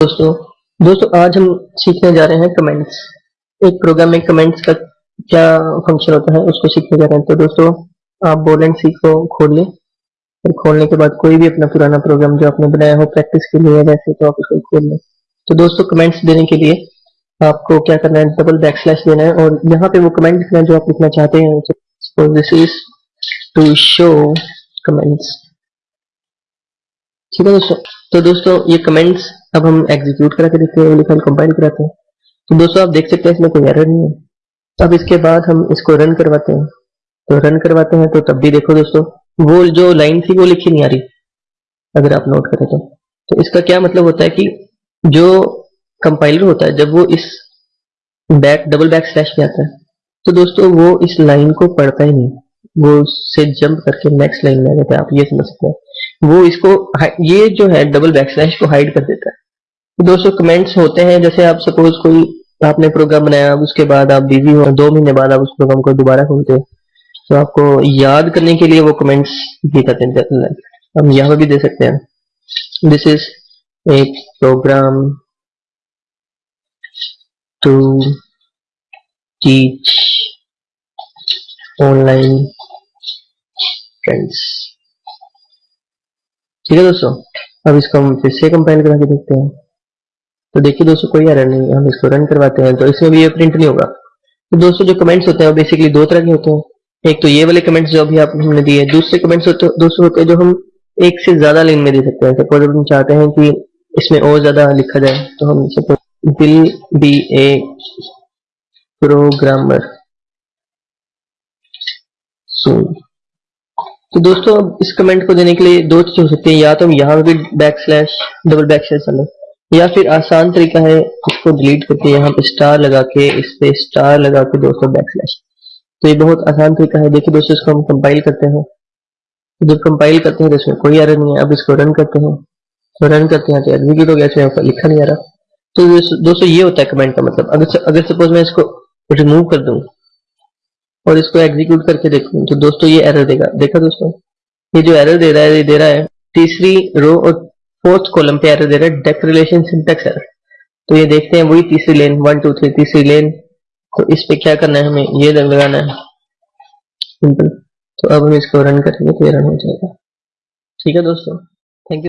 दोस्तों दोस्तों, आज हम सीखने जा रहे हैं कमेंट्स एक प्रोग्राम में कमेंट्स का क्या फ़ंक्शन होता है, उसको सीखने जा रहे हैं। तो दोस्तों, आप बोलेंट सीख को खोल लें। और खोलने के बाद कोई भी अपना पुराना प्रोग्राम जो आपने बनाया हो प्रैक्टिस के लिए वैसे तो आप उसको खोल लें। तो दोस्तों कमेंट्स देने के लिए आपको क्या करना है डबल बैक स्लैश देना है। और यहाँ पे वो कमेंट लिखना है जो आप लिखना चाहते हैं। So this is to show comments ठीक है दोस्तों? तो दोस्तों, ये कमेंट्स अब हम एग्जीक्यूट करा के देखते हैं लिखा कंपाइल कराते हैं। तो दोस्तों, आप देख सकते हैं इसमें कोई एरर नहीं है। अब इसके बाद हम इसको रन करवाते हैं। तो रन करवाते हैं तो तब भी देखो दोस्तों, वो जो लाइन थी वो लिखी नहीं आ रही। अगर आप नोट करें तो। तो इसका क्या मतलब होता है कि जो कंपाइलर होता है, जब वो इस बैक डबल बैक स्लैश में आता है तो दोस्तों, वो इस लाइन को पढ़ता ही नहीं। वो उससे जंप करके नेक्स्ट लाइन में आ जाता है। आप ये समझ सकते हैं। वो इसको ये जो है डबल बैक स्लैश को हाइड कर देता है। दोस्तों कमेंट्स होते हैं, जैसे आप सपोज़ कोई आपने प्रोग्राम बनाया उसके बाद आप बिज़ी हो, दो महीने बाद आप उस प्रोग्राम को दोबारा खोलते हो तो आपको याद करने के लिए वो कमेंट्स भी करते हैं हम यहाँ भी दे सकते हैं। दिस इज़ एक program to teach online friends ठीक है दोस्तों, अब इसको हम फिर से कंपाइल करा के देखते हैं। तो देखिए दोस्तों, कोई एरर नहीं, हम इसको रन करवाते हैं। तो इसमें भी ये प्रिंट नहीं होगा। तो दोस्तों, जो कमेंट्स होते हैं, वो बेसिकली दो तरह के होते हैं। एक तो ये वाले कमेंट्स जो अभी आप हमने दिए, दूसरे कमेंट्स होते, दोस्तों, होते हैं जो हम एक से ज़्यादा लाइन में दे सकते हैं। सपोज़ हम चाहते हैं कि इसमें और ज़्यादा लिखा जाए तो हम suppose will be a programmer soon तो दोस्तों अब इस कमेंट को देने के लिए दो चीज़ हो सकती है। या तो हम यहाँ भी back slash double back slash डालें, या फिर आसान तरीका है, इसको डिलीट करके यहाँ पे स्टार लगा के, इस पे स्टार लगा के दोस्तों बैक स्लैश तो ये बहुत आसान तरीका है। देखिए दोस्तों, इसको हम कंपाइल करते हैं। तो जब कंपाइल करते हैं तो इसमें कोई एरर नहीं है। अब इसको रन करते हैं। तो रन करते हैं तो एग्जीक्यूट हो गया, इसमें लिखा नहीं आ रहा। तो दोस्तों, ये होता है कमेंट का मतलब। अगर अगर सपोज़ मैं इसको रिमूव कर दूँ और इसको एग्जीक्यूट करके देखूँ। तो दोस्तों, ये एरर देगा। देखा दोस्तों? ये जो एरर दे रहा है, ये दे रहा है तीसरी रो और फोर्थ कॉलम पे एरर दे रहा है डेक रिलेशन सिंटेक्स एरर तो ये देखते हैं, वही तीसरी लेन वन टू थ्री तीसरी लेन तो इस पे क्या करना है हमें? ये लगाना है। सिंपल तो अब हम इसको रन करेंगे तो रन हो जाएगा। ठीक है दोस्तों?